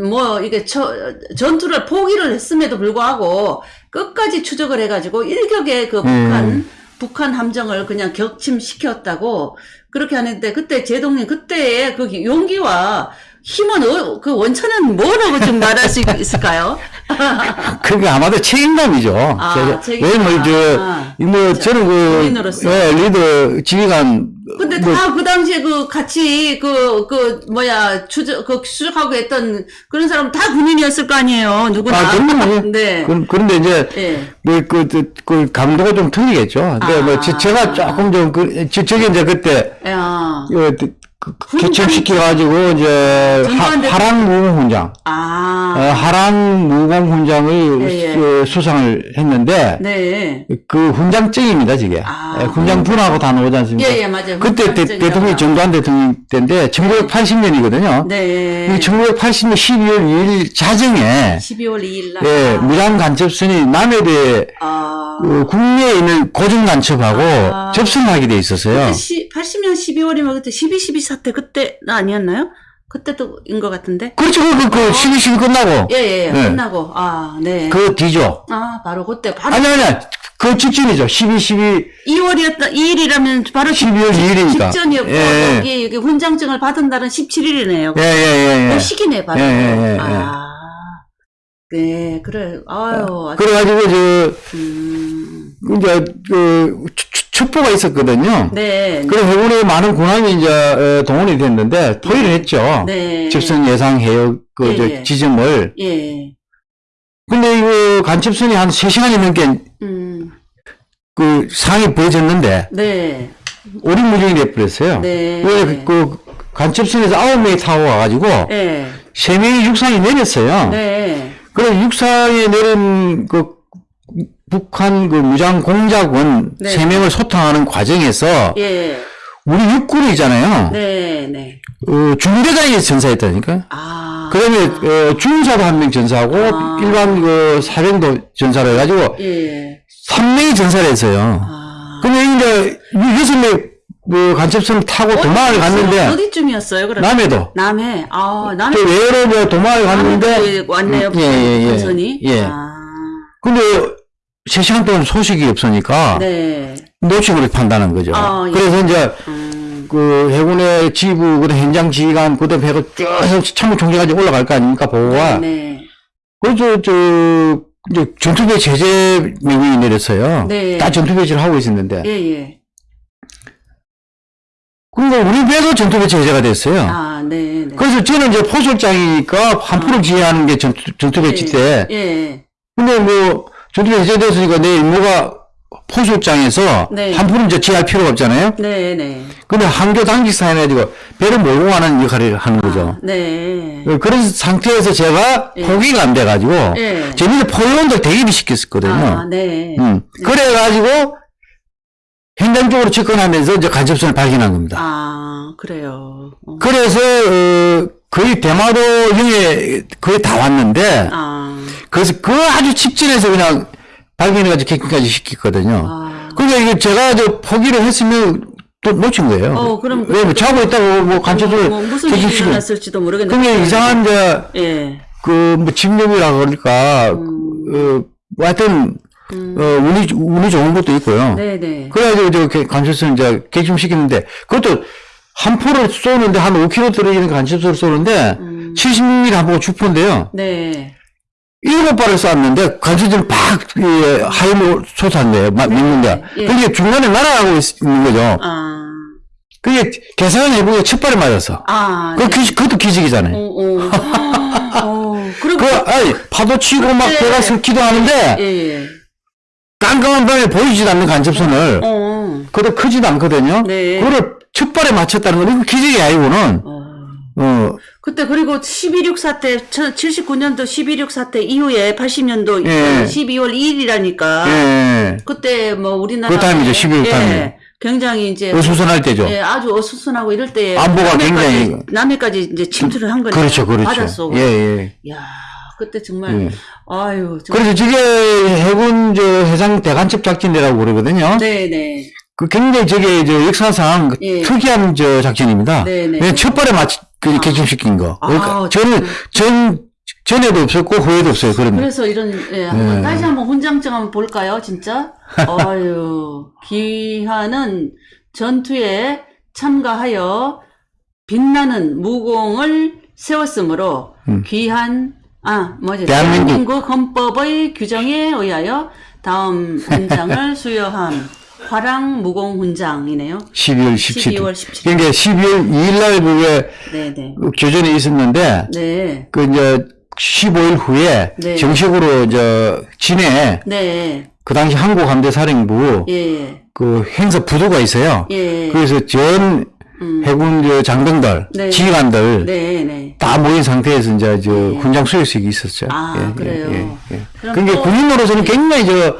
뭐 이게 처- 전투를 포기를 했음에도 불구하고 끝까지 추적을 해가지고 일격에 그 북한 음. 북한 함정을 그냥 격침시켰다고 그렇게 하는데 그때 제동님 그때의 그 용기와 힘은 어- 그 원천은 뭐라고 좀 말할 수 있을까요? 그게 아마도 책임감이죠. 아. 왜냐면 저, 아. 뭐 저는 그. 예, 리더 지휘관 근데 뭐, 다그 당시에 그 같이 그, 그, 뭐야, 추적, 그 추적하고 했던 그런 사람 다 군인이었을 거 아니에요. 누구나. 아, 그럼요. 네. 그, 그런데 이제 예. 그, 그, 그, 그 감도가 좀 틀리겠죠. 근데 아. 뭐 저, 제가 조금 좀 그, 저, 저게 이제 그때 야. 그, 그, 그, 개척시켜가지고 이제 하, 하랑 무공훈장, 아. 어, 하랑 무공훈장을 예, 예. 수- 수상을 했는데 네. 그 훈장증입니다, 저게. 아. 예, 훈장 분하고 다 나오지 않습니까? 예, 예, 맞아요. 그때 대. 대통령이 전두환 대통령 때인데 1980년이거든요. 네. 1980년 12월 2일 자정에 12월 2일 날. 예, 무장 간첩선이 남해대 아. 그 국내에 있는 고정 간첩하고 아. 접선하게 돼 있었어요. 시, 80년 12월이면 그때 12.12 사태 그때 아니었나요? 그때도인 것 같은데. 그렇죠. 그, 그, 그, 12, 12 끝나고. 예, 예, 예. 네. 끝나고. 아, 네. 그 뒤죠. 아, 바로 그때 바로 아니, 아니, 그 직전이죠. 12, 12, 2월이었다, 2일이라면 바로 12월 2일이니까. 직전이었고, 예, 여기, 여기 훈장증을 받은 날은 17일이네요. 예, 예, 예. 예. 그 시기네, 바로. 예, 예, 예, 아. 네, 그래. 아유, 그래가지고, 저, 음. 이제, 그, 첩보가 있었거든요. 네. 그래, 해군의 많은 군함이 이제, 어, 동원이 됐는데, 토의를 했죠. 네. 접선 예상 해역, 그, 예, 저, 예. 지점을. 예. 근데 이거 간첩선이 한 3시간이 넘게 음. 그 상이 보여졌는데, 네. 오리무중이 돼버렸어요. 네. 왜, 그, 간첩선에서 9명이 타고 와가지고, 네. 세 명이 육상에 내렸어요. 네. 그래 육상에 내린 그 북한 그 무장 공작원 네. 세 명을 소탕하는 과정에서 예. 우리 육군이 있잖아요. 네. 네. 어, 중대장이 전사했다니까. 아. 그다음에 어, 중사도 한 명 전사하고 아. 일반 그 사병도 전사를 해가지고 예. 3명이 전사를 했어요. 아. 근데 이제 이 여섯 명 그 간첩선을 타고 도망을 갔는데 어디쯤이었어요, 그럼? 남해도 남해. 아, 남해. 또 외로 뭐 도망을 갔는데 남해도 왔네요, 음, 예, 예, 예. 본선이. 예. 아. 근데 3시간 동안 소식이 없으니까 네. 노축을 판다는 거죠. 아, 예. 그래서 이제 음. 그 해군의 지부, 그 현장 지휘관, 그다음 해가 쭉 참모총장까지 올라갈 거 아닙니까 보고가. 네. 그래서 저 이제 전투배 제재 명령이 내렸어요. 네. 다 전투배치를 하고 있었는데. 예, 예. 그러니까 우리 배도 전투배 제재가 됐어요. 아, 네, 네. 그래서 저는 이제 포술장이니까 한풀을 지휘하는 게 전투, 전투배치 때. 예, 예. 근데 뭐 전투배 제재됐으니까 내 임무가 포술장에서 네. 한풀은 이제 지휘할 필요가 없잖아요. 네, 네. 근데 한교 당직사 해가지고 배를 몰고 가는 역할을 하는 거죠. 네. 어, 그런 상태에서 제가 예. 포기가 안 돼가지고 예. 재미있는 포위원들 대기를 시켰었거든요. 아, 네. 음. 그래가지고 현장 쪽으로 접근하면서 이제 간첩선을 발견한 겁니다. 아, 그래요. 어. 그래서 어, 거의 대마도 형에 거의 다 왔는데 아, 그래서 그 아주 직전에서 그냥 발견해가지고 객기까지 시켰거든요. 아. 그러니까 이게 제가 저 포기를 했으면 또 놓친 거예요. 어, 그럼 그- 왜, 뭐 자고 있다고 뭐 간첩을 뭐 무슨 일이. 일어났을지도 모르겠는데. 그게 이상한 이제 예. 그 뭐 집념이라 그럴까 음. 어, 뭐 하여튼 어, 운이 운이 좋은 것도 있고요. 네네. 그래가지고 저 개- 간첩을 이제 객심시켰는데 그것도 한 포를 쏘는데 한 5km 떨어지는 간첩을 쏘는데 음. 70mm 한 포가 주포인데요. 네. 일곱 발을 쐈는데 간첩들이 팍 예, 하임으로 솟았네요. 막 믿는데. 예. 그게 중간에 날아가고 있- 있는 거죠. 아. 그게 계산해보니까 첫 발에 맞았어. 아. 그 기, 그것도 기적이잖아요. 어, 어. 어. 그리고. 그, 아니, 파도 치고 막 배가 섞기도 하는데, 예, 예. 깜깜한 밤에 보이지도 않는 간첩선을, 어. 그것도 크지도 않거든요. 네. 그거를 첫 발에 맞췄다는 건, 이거 기적이 아니고는, 어. 어, 그때 그리고 10.26 사태, 79년도 10.26 사태 이후에 80년도 예. 12월 2일이라니까. 예, 그때 뭐 우리나라. 그 타임이죠, 10.26 타임. 굉장히 이제. 어수선할 때죠. 예, 아주 어수선하고 이럴 때. 안보가 남해까지- 굉장히- 남해까지 이제 침투를 한 거니까. 그렇죠, 그렇죠. 받았어. 예, 예. 야 그때 정말. 예. 아유. 정말. 그래서 저게 해군 저 해상 대간첩 작전이라고 그러거든요. 네네. 그 굉장히 저게 저 역사상 그 예. 특이한 저 작전입니다. 네네. 왜냐면 첫 발에 맞, 그 객심시킨 거. 아, 그러니까 저는 전, 전에도 없었고 후에도 없어요. 그런. 그래서 이런, 예, 한번 예. 다시 한번 훈장증 한번 볼까요, 진짜? 아유, 기한은 전투에 참가하여 빛나는 무공을 세웠으므로 귀한, 아, 뭐지, 음. 대한민국. 대한민국 헌법의 규정에 의하여 다음 훈장을 수여함. 화랑 무공 훈장이네요. 12월 17일. 12월 17일. 그러니까 12월 2일 날 그게 네네. 그 교전이 있었는데, 네. 그 이제 15일 후에 네. 정식으로 저 진해 네. 그 당시 한국함대사령부 예. 그 행사 부도가 있어요. 예. 그래서 전 해군 저 장병들, 네. 지휘관들 네, 네. 다 모인 상태에서 이제 저 훈장 수여식이 있었죠. 아, 그래요? 예. 그럼 그러니까 또- 군인으로서는 굉장히 저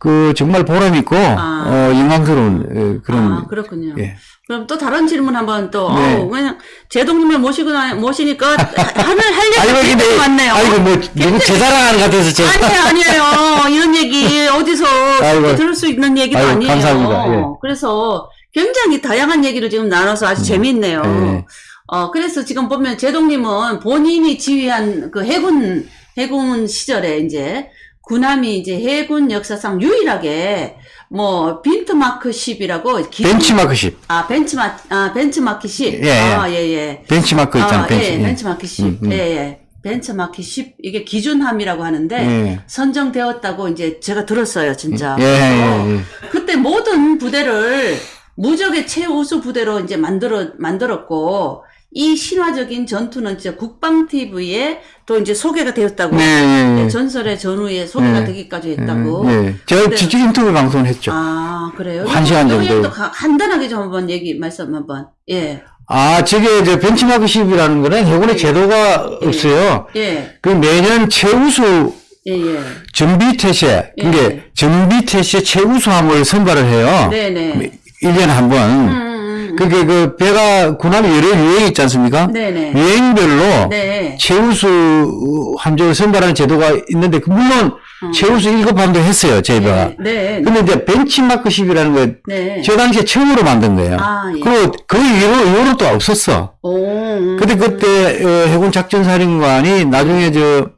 그 정말 보람 있고 아. 어 영광스러운 예, 그런 아, 그렇군요. 예. 그럼 또 다른 질문 한번 또, 네. 어우, 그냥, 제동님을 모시고, 나, 모시니까, 하- 하늘, 할 얘기 많네요. 아이고 뭐 너무 제 자랑하는 것 같아서 제가 아니에요, 아니에요. 이런 얘기, 어디서 아이고. 들을 수 있는 얘기도 아이고, 아니에요. 감사합니다. 예. 그래서 굉장히 다양한 얘기를 지금 나눠서 아주 재밌네요. 예. 어, 그래서 지금 보면 제동님은 본인이 지휘한 그 해군, 해군 시절에 이제, 군함이 이제 해군 역사상 유일하게 뭐 빈트마크 10이라고 벤치마크 10아 벤치마 아 벤치마크 10 예, 예. 아 예 예 벤치마크 있잖아 아, 벤치 예, 예. 벤치마크 10 음, 음. 예예 벤치마크 10 이게 기준함이라고 하는데 예. 선정되었다고 이제 제가 들었어요 진짜 예, 예, 예. 그때 모든 부대를 무적의 최우수 부대로 이제 만들어 만들었고 이 신화적인 전투는 이제 국방 TV에 또 이제 소개가 되었다고 네, 예, 예. 전설의 전후에 소개가 예. 되기까지 했다고. 예. 제가 직접 인터뷰 방송을 했죠. 아 그래요? 한 시간 정도. 간단하게 좀 한번 얘기 말씀 한번. 예, 아, 저게 이제 벤치마크 10이라는 거는 해군의 제도가 없어요. 예, 그 매년 최우수 예, 예. 전비 태세, 그게 예. 전비 태세 최우수함을 선발을 해요. 네네. 1년에 한 번. 음, 음, 그게 그 배가 군함이 여러 유행이 있지 않습니까? 네네. 유행별로 네. 최우수 함정을 선발하는 제도가 있는데 그 물론 최우수 1급 함도 했어요, 저희 배가. 음. 네, 네. 근데 이제 벤치마크 10이라는 거, 네. 저 당시에 처음으로 만든 거예요. 아, 예. 그리고 그 이후로, 이후로 또 없었어. 오, 음. 근데 그때 어, 해군 작전사령관이 나중에 저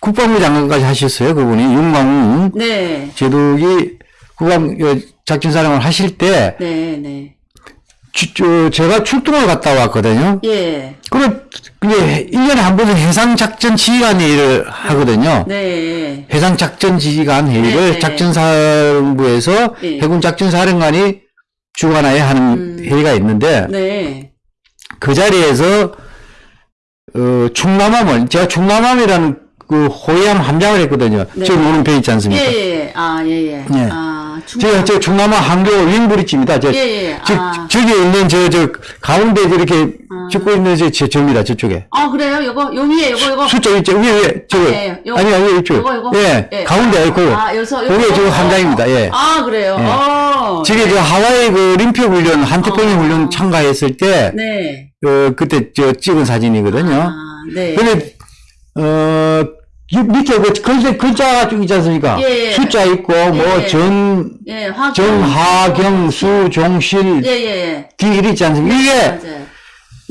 국방부 장관까지 하셨어요. 그분이 윤광웅 네, 제독이 국방 어, 작전 사령관 하실 때 네, 네. 주- 저, 제가 출동을 갔다 왔거든요. 예, 그래 그게 1년에 한 번은 해상 작전 지휘관 회의를 하거든요. 네. 해상 작전 지휘관 회의를 네, 네. 작전사령부에서 예. 해군 작전 사령관이 주관하에 하는 회의가 있는데 네. 그 자리에서 어, 충남함을 제가 충남함이라는 그 호위함 함장을 했거든요. 네. 지금 오는 배 있지 않습니까? 예, 예. 아, 예, 예. 예. 아, 제가 저 충남함 항교 윙브리지입니다. 저, 예, 예. 저, 아. 저 기 있는 저, 저, 가운데 이렇게 찍고 있는 저, 저, 저입니다. 저쪽에. 아, 그래요? 요거, 요 위에, 요거, 요거. 수쪽 있죠? 위에, 위에, 저거. 예, 요거. 아니, 아니, 이쪽. 요거, 요거. 예, 예. 가운데, 그, 아, 여기서. 그게 저 함장입니다. 예. 아, 그래요? 어. 저게 저 하와이 그 림표 훈련, 한태평양 훈련 참가했을 때, 네. 어, 그때 저 찍은 사진이거든요. 아, 네. 근데, 어, 이 밑에 그 글자, 글자가 쭉 있지 않습니까? 예, 예. 숫자 있고, 뭐, 예. 전, 예, 화 정하경, 수, 종실, 예, 예, 예. 기 이리 있지 않습니까? 이게, 맞아요.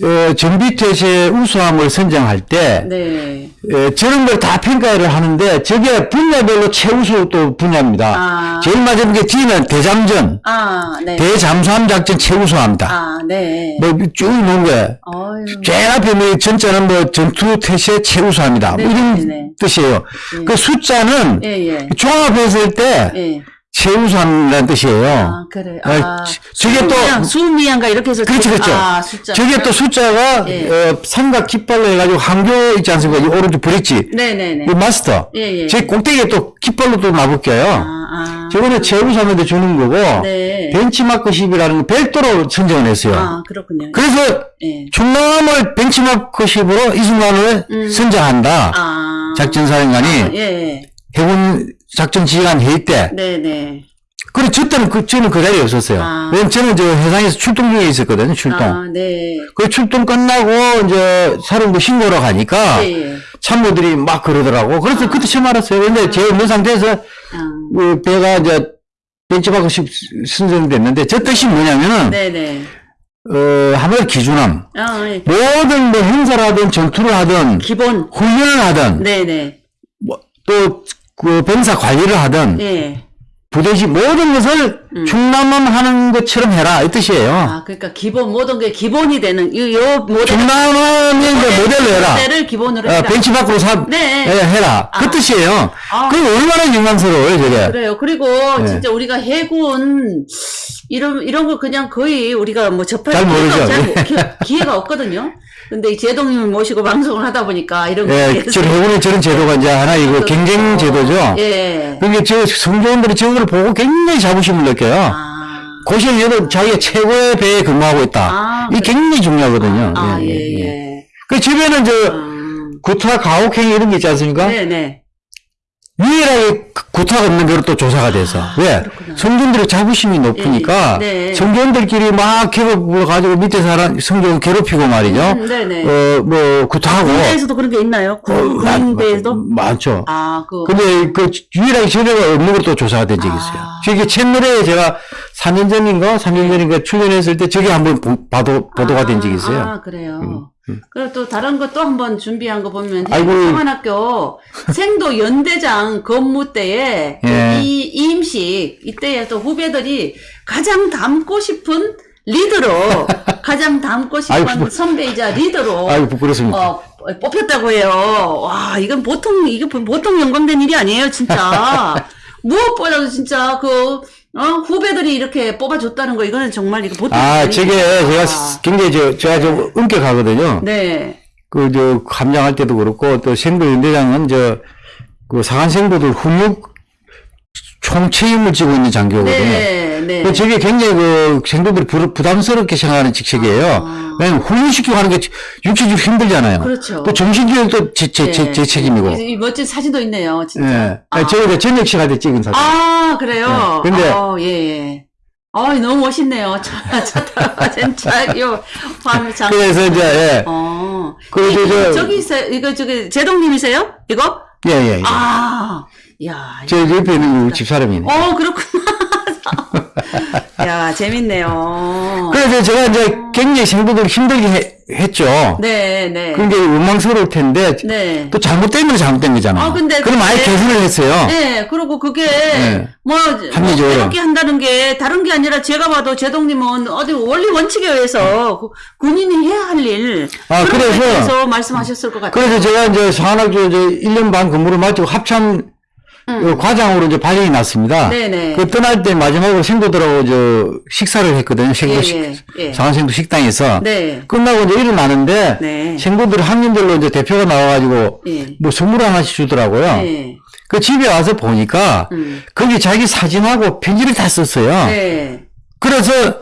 어, 전비퇴세 우수함을 선정할 때, 네. 에, 저런 걸 다 평가를 하는데, 저게 분야별로 최우수 또 분야입니다. 아. 제일 마지막에 게 D는 대잠전, 아, 네. 대잠수함 작전 최우수합니다. 아, 네. 뭐, 쭉 놓은 게, 어휴. 제일 앞에 뭐, 전자는 뭐, 전투 태세 최우수합니다. 뭐 네, 이런 네, 네. 뜻이에요. 그 숫자는 예, 예. 종합했을 때, 예. 최우수함이라는 뜻이에요. 아, 그래. 아, 아, 저- 저게 또- 수미양, 수미양가 이렇게 해서. 그렇죠, 그렇죠. 아, 숫자. 저게 또 숫자가, 예. 어, 삼각 깃발로 해가지고 항교 있지 않습니까? 이 오른쪽 브릿지. 네네네. 이 마스터. 예, 예. 제 꼭대기에 또 깃발로 또 나붙겨요. 아, 아. 저거는 최우수함한테 주는 거고, 네. 벤치마크십이라는 거 별도로 선정을 했어요. 아, 그렇군요. 그래서 예. 충남을 벤치마크십으로 이 순간을 선정한다. 아. 작전사령관이 예, 예. 해군 작전 지휘관 회의 때. 네네. 그래, 저 때는 그, 저는 그 자리에 없었어요. 아. 왜냐면 저는 저 해상에서 출동 중에 있었거든요, 출동. 아, 네. 그 출동 끝나고 이제 사령부 신고로 가니까 예, 예. 참모들이 막 그러더라고. 그래서 그때 처음 알았어요. 근데 제 없는 상태에서 아, 그 배가 이제 벤치마크 선정됐는데 저 뜻이 뭐냐면은 네네. 어 하나의 기준함. 아, 예. 모든 뭐 행사를 하든 전투를 하든 기본. 훈련을 하든 네네. 또 그 병사 관리를 하든 예. 부대시 모든 것을 충남함 하는 것처럼 해라 이 뜻이에요. 아, 그러니까 기본, 모든 게 기본이 되는, 요, 요 모델. 충남함의 이제 모델로 해라. 모델을 기본으로 어, 해라. 벤치마크로 사, 네. 예, 해라. 그 아. 뜻이에요. 아. 그게 얼마나 영광스러워요, 저게. 그래요. 그리고 네. 진짜 우리가 해군 이런 이런 거 그냥 거의 우리가 뭐 접할 잘 모르죠. 잘 기회가 없거든요. 근데 이 제동님을 모시고 방송을 하다 보니까 이런 예, 거에 저 해군의 저런 제도가 이제 하나 이거 경쟁 제도죠. 예. 그게 저 성조원들이 저걸 보고 굉장히 자부심을 느껴요. 아, 고시에는 자기가 최고의 배에 근무하고 있다. 아, 이게 굉장히 중요하거든요. 아, 예, 예, 예, 예. 예. 그 집에는 저 음, 구타 가혹행 이런 게 있지 않습니까? 네, 네. 유일하게 그 구타가 없는 데로 또 조사가 돼서. 왜? 아, 그렇구나. 예, 성전들의 자부심이 높으니까 네. 성전들끼리 막 계급을 가지고 밑에 사람 성전 괴롭히고 말이죠. 음, 네네. 어, 뭐 구타하고. 군대에서도 그런 게 있나요? 어, 군, 많- 군대에도? 많죠. 아, 그. 근데 그 유일하게 전례가 없는 걸로 또 조사가 된 적이 있어요. 아. 저게 채널에 제가 4년 전인가 3년 전인가 출연했을 때 저게 한번 보- 보도, 보도가 된 적이 있어요. 음, 아, 그래요. 그리고 또 다른 거 또 한번 준비한 거 보면. 상한학교 생도 연대장 근무 때에 또 예. 이 임시 이때에 또 후배들이 가장 닮고 싶은 리더로 가장 닮고 싶은 아이고, 뭐. 선배이자 리더로 아이고. 어, 뽑혔다고 해요. 와, 이건 보통, 이게 보통 영광된 일이 아니에요, 진짜. 무엇보다도 진짜 그, 어, 후배들이 이렇게 뽑아줬다는 거, 이거는 정말 이거 보통. 아, 저게. 제가 아, 굉장히 저, 제가 좀 엄격하거든요. 네. 그, 저, 감장할 때도 그렇고, 또 생도 연대장은 저, 그 사관생도들 훈육 총책임을 지고 있는 장교거든요. 네, 네. 그 저게 굉장히 그 생도들이 부, 부담스럽게 생각하는 직책이에요. 아. 왜냐면 훈련시키고 하는 게 육체적으로 힘들잖아요. 그렇죠. 또 정신교육도 제, 제, 제, 네. 제 책임이고. 이, 이 멋진 사진도 있네요, 진짜. 예. 아. 저희가 이제 저녁 시간에 찍은 사진. 아, 그래요? 네. 근데- 어, 예, 예. 어, 너무 멋있네요. 차, 차 타고, 진짜, 요, 화면 장. 그래서 이제, 예. 어. 그, 이- 저, 저- 저기 있어요. 이거, 저기, 제동님이세요? 이거? 예, 예, 예. 아, 야. 저 옆에 있는 우리 집사람이네. 어, 그렇구나. 야, 재밌네요. 그래서 제가 이제 굉장히 생도들 힘들게 해- 했죠. 네, 네. 굉장히 원망스러울 텐데, 네. 또 잘못된 건 잘못된 거잖아요. 아, 근데 그럼 아예 그게- 개선을 했어요. 네, 그리고 그게, 네. 뭐, 합리적으로. 이렇게 한다는 게, 다른 게 아니라, 제가 봐도 제동님은 어디 원리 원칙에 의해서 구- 군인이 해야 할 일. 아, 그래서- 말씀하셨을 것 같아요. 그래서 제가 이제 상한학교 이제 1년 반 근무를 마치고 합참 어, 과장으로 이제 발령이 났습니다. 음. 네네. 그 떠날 때 마지막으로 생도들하고 저 식사를 했거든요. 생도 예, 식, 예, 예. 상한생도 식당에서. 네. 끝나고 이제 일어나는데 네. 생도들 학년별로 이제 대표가 나와가지고 예. 뭐 선물 하나씩 주더라고요. 네. 그 집에 와서 보니까 음. 거기 자기 사진하고 편지를 다 썼어요. 네. 그래서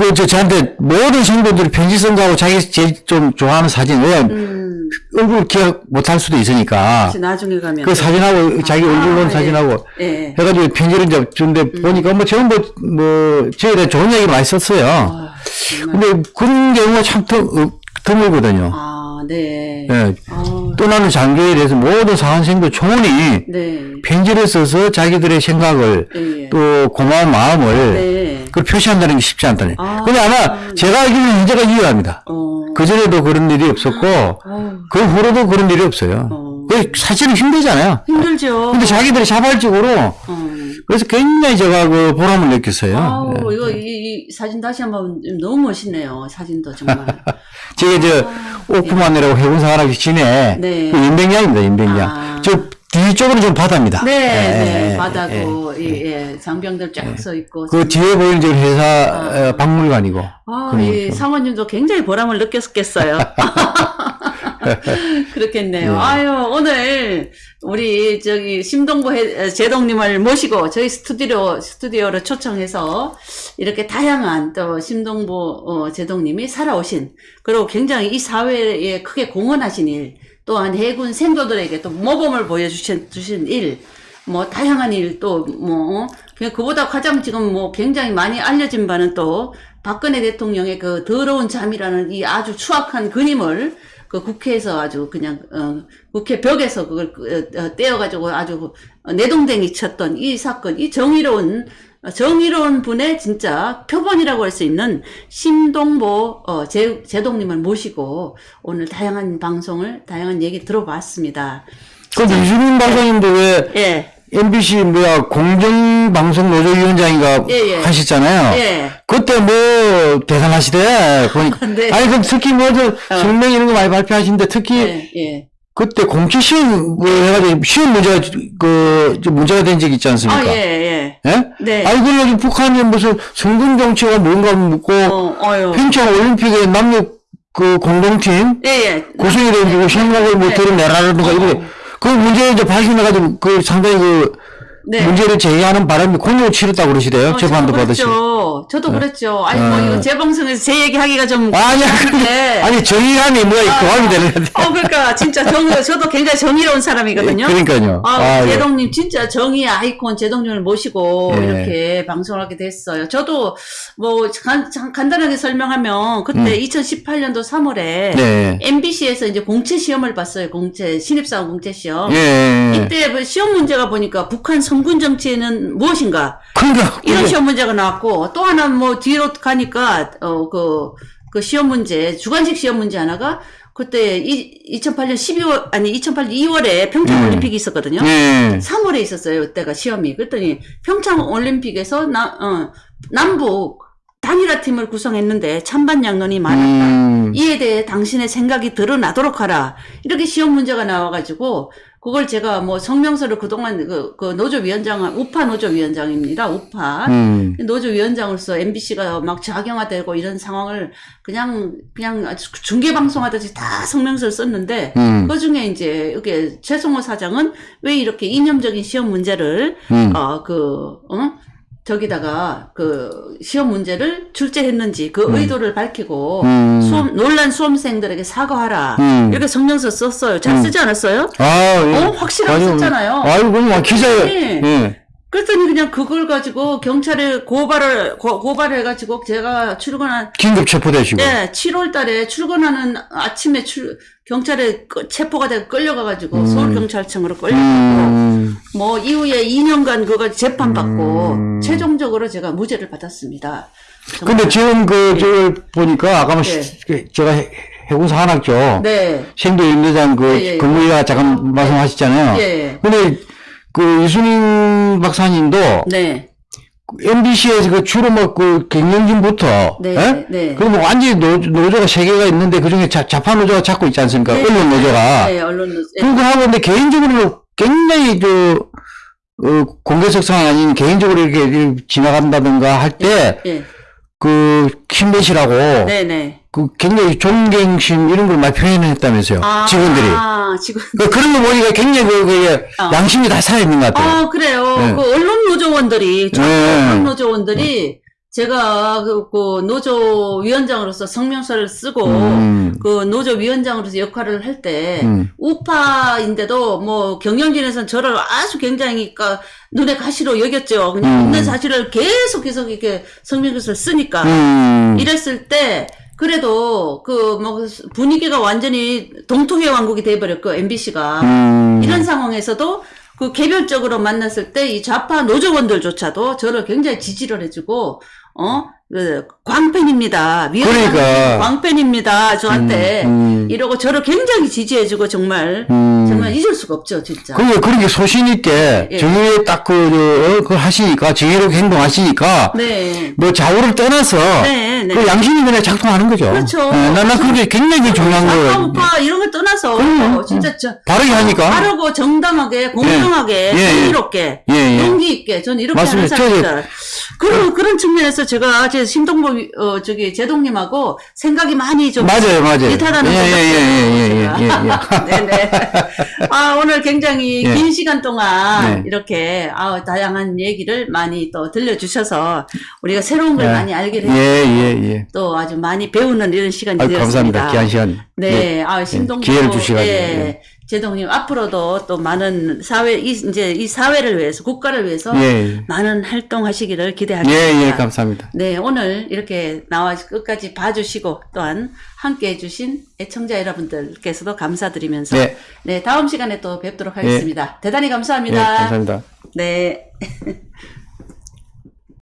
그 저 저한테 모든 성도들이 편지 쓴 거하고 자기 제일 좀 좋아하는 사진 왜 음, 얼굴 기억 못할 수도 있으니까 나중에 가면. 그 사진하고 자기 얼굴 본 예. 사진하고 예. 해가지고 편지를 이제 주는데 보니까 뭐 전부 뭐 저희에 대해 좋은 얘기 많이 썼어요. 정말. 근데 그런 경우가 참 드, 어, 드물거든요. 아, 네. 예. 아, 또 나는 장교에 대해서 모든 사관생도 총원이 네. 편지를 써서 자기들의 생각을 예, 예. 또 고마운 마음을 네. 그걸 표시한다는 게 쉽지 않다네. 아. 근데 아마 제가 알기로는 현재가 유효합니다. 어. 그전에도 그런 일이 없었고, 어우, 그 후로도 그런 일이 없어요. 어. 그 사실은 힘들잖아요. 힘들죠. 근데 자기들이 자발적으로, 어. 그래서 굉장히 제가 그 보람을 느꼈어요. 아우, 예. 이거, 이, 이 사진 다시 한번 너무 멋있네요. 사진도 정말. 제가 저, 오프만이라고 해군사관학교 진에, 아, 네. 그 인백량입니다, 인백량. 아. 저 뒤쪽으로 좀 바다입니다. 네, 예, 네. 예, 바다고, 예. 예, 예. 장병들 쫙서 있고. 그 뒤에 보이는 저 회사 어, 박물관이고. 아, 좀. 상원님도 굉장히 보람을 느꼈겠어요. 그렇겠네요. 예. 아유, 오늘 우리 저기 심동보 해- 제동님을 모시고 저희 스튜디오, 스튜디오로 초청해서 이렇게 다양한 또 심동보 어, 제동님이 살아오신 그리고 굉장히 이 사회에 크게 공헌하신 일 또한 해군 생도들에게 또 모범을 보여주신 주신 일, 뭐 다양한 일 또 뭐 그보다 가장 지금 뭐 굉장히 많이 알려진 바는 또 박근혜 대통령의 그 더러운 잠이라는 이 아주 추악한 그림을 그 국회에서 아주 그냥 어, 국회 벽에서 그걸 어, 어, 떼어가지고 아주 내동댕이 쳤던 이 사건, 이 정의로운 어, 정의로운 분의 진짜 표본이라고 할 수 있는 심동보 어, 제, 제동님을 모시고 오늘 다양한 방송을 다양한 얘기 들어봤습니다. 그 유승민 박사님도 왜 예, MBC 뭐야 공정방송 노조위원장인가 예, 예. 하셨잖아요. 예. 그때 뭐 대단하시대 보니까. 네. 아니 그럼 특히 뭐저 성명 이런 거 많이 발표하시는데 특히 예, 예. 그때 공채 시험 뭐 해가지고 시험 문제가 그좀 문제가 된 적이 있지 않습니까? 아, 예, 예. 예? 네. 아니 그래가지고 북한이 무슨 성군 정치가 뭔가 묻고 어. 평창 올림픽에 남녀 그 공동팀 예, 예. 고성이 돼가지고 생각을 뭐 네. 드러내라든가 이래 그 문제 이제 발견해가지고 그 상당히 그 네. 문제를 제기하는 바람에 공격을 치렀다고 그러시대요. 어, 재판도 저도 받으시. 저도 그랬죠. 아니, 뭐, 어. 이거 제 방송에서 제 얘기 하기가 좀. 아니야. 그런데. 아니 정의감이 뭐야 교감이 되는 건데. 어, 그러니까, 진짜 정, 저도 굉장히 정의로운 사람이거든요. 그러니까요. 아, 아, 예. 제동님, 진짜 정의의 아이콘 제동님을 모시고 예. 이렇게 방송을 하게 됐어요. 저도 뭐, 간, 간- 간단하게 설명하면, 그때 2018년도 3월에 네. MBC에서 이제 공채 시험을 봤어요. 공채, 신입사원 공채 시험. 예, 예. 예. 이때 뭐 시험 문제가 보니까 북한 성군 정치는 무엇인가 그러니까 이런 시험 문제가 나왔고 또 하나 뭐 뒤로 가니까 어그 그 시험 문제 주관식 시험 문제 하나가 그때 이, 2008년 12월 아니 2008년 2월에 평창 음. 올림픽이 있었거든요. 예. 3월에 있었어요. 그때가 시험이. 그랬더니 평창 올림픽에서 나, 어, 남북 단일화 팀을 구성했는데 찬반 양론이 많았다. 음. 이에 대해 당신의 생각이 드러나도록 하라. 이렇게 시험 문제가 나와가지고, 그걸 제가 뭐 성명서를 그동안 그, 그 노조위원장, 우파 노조위원장입니다. 우파. 음. 노조위원장으로서 MBC가 막 자경화되고 이런 상황을 그냥, 그냥 중계방송하듯이 다 성명서를 썼는데, 음. 그 중에 이제, 이게 최성호 사장은 왜 이렇게 이념적인 시험 문제를, 음. 어, 그, 어? 저기다가 그 시험 문제를 출제했는지 그 의도를 밝히고 음. 수험 논란 수험생들에게 사과하라 음. 이렇게 성명서 썼어요. 잘 쓰지 않았어요? 아, 예. 어, 확실하게 아유, 썼잖아요. 아유, 그럼 기자에, 네. 예. 그랬더니 그냥 그걸 가지고 경찰에 고발을 고, 고발을 해가지고 제가 출근한 긴급 체포되시고. 네 7월 달에 출근하는 아침에 출 경찰에 끄- 체포가 되고 끌려가 가지고 서울 경찰청으로 끌려가고 음. 뭐 이후에 2년간 그거 재판 받고 음. 최종적으로 제가 무죄를 받았습니다. 정말. 근데 지금 그, 저걸 보니까, 아까 뭐, 네. 시- 그 제가 해- 해군사관학교 네. 생도 연대장 그 예, 예. 근무위가 잠깐 말씀하셨잖아요. 예. 근데 그 유순인 박사님도 네. MBC에서 그 주로 뭐그 경영진부터 네, 예? 네. 그리고 뭐 완전히 노, 노조가 세 개가 있는데 그 중에 좌파 노조가 잡고 있지 않습니까? 네. 언론 노조가. 네, 언론 노조. 예. 그리고 하고 근데 개인적으로 굉장히 그 어, 공개석상 아닌 개인적으로 이렇게 지나간다든가 할때 예. 그 힘내시라고 네, 네. 그 굉장히 존경심 이런 걸 많이 표현했다면서요 아, 직원들이 아, 직원. 그 그런 거 보니까 굉장히 그, 그 어. 양심이 다 살아있는 것 같아요. 아, 그래요. 네. 그 언론 노조원들이, 저 네. 언론 노조원들이 제가 그, 그 노조 위원장으로서 성명서를 쓰고 음. 그 노조 위원장으로서 역할을 할때 음. 우파인데도 뭐 경영진에서는 저를 아주 굉장히 까 눈에 가시로 여겼죠. 그냥 음. 있는 사실을 계속 계속 이렇게 성명서를 쓰니까 음. 이랬을 때 그래도 그 뭐 분위기가 완전히 동통의 왕국이 돼버렸고 MBC가 음. 이런 상황에서도 그 개별적으로 만났을 때 이 좌파 노조원들조차도 저를 굉장히 지지를 해주고 어 그, 광팬입니다. 위원장님 그러니까. 광팬입니다. 저한테 음. 이러고 저를 굉장히 지지해주고 정말 음. 정말 잊을 수가 없죠, 진짜. 그게 그렇게 소신 있게 예. 정의에 딱그 어, 그 하시니까 정의롭게 행동하시니까 네. 뭐 좌우를 떠나서 네, 네. 그 양심이 그냥 작동하는 거죠. 그렇죠. 예, 난, 난 그게 굉장히 중요한 거예요. 우파 이런 걸 떠나서 그럼요. 진짜 저 바르게 하니까. 바르고 정당하게 공정하게 예, 예. 정의롭게 예, 예. 용기 있게 저는 이렇게 맞습니다. 하는 사람입니다. 그런 그런 측면에서 제가 제 심동보 위- 어 저기 제동님하고 생각이 많이 좀 맞아요, 맞아요. 비슷하다는 예, 것 예, 같아요. 예, 예, 예, 예. 네네. 아 오늘 굉장히 예. 긴 시간 동안 네. 이렇게 아 다양한 얘기를 많이 또 들려주셔서 우리가 새로운 걸 예. 많이 알게 예, 되고 예, 예. 또 아주 많이 배우는 이런 시간이 아유, 되었습니다. 감사합니다. 귀한 시간. 네, 예. 아, 신동보. 기회를 주시가지고, 예, 예. 제동님, 앞으로도 또 많은 사회, 이, 이제 이 사회를 위해서, 국가를 위해서 예, 예. 많은 활동하시기를 예, 기대하겠습니다. 예, 감사합니다. 네, 오늘 이렇게 나와 끝까지 봐주시고 또한 함께 해 주신 애청자 여러분들께서도 감사드리면서 네. 네, 다음 시간에 또 뵙도록 하겠습니다. 대단히 예, 감사합니다. 감사합니다. 네.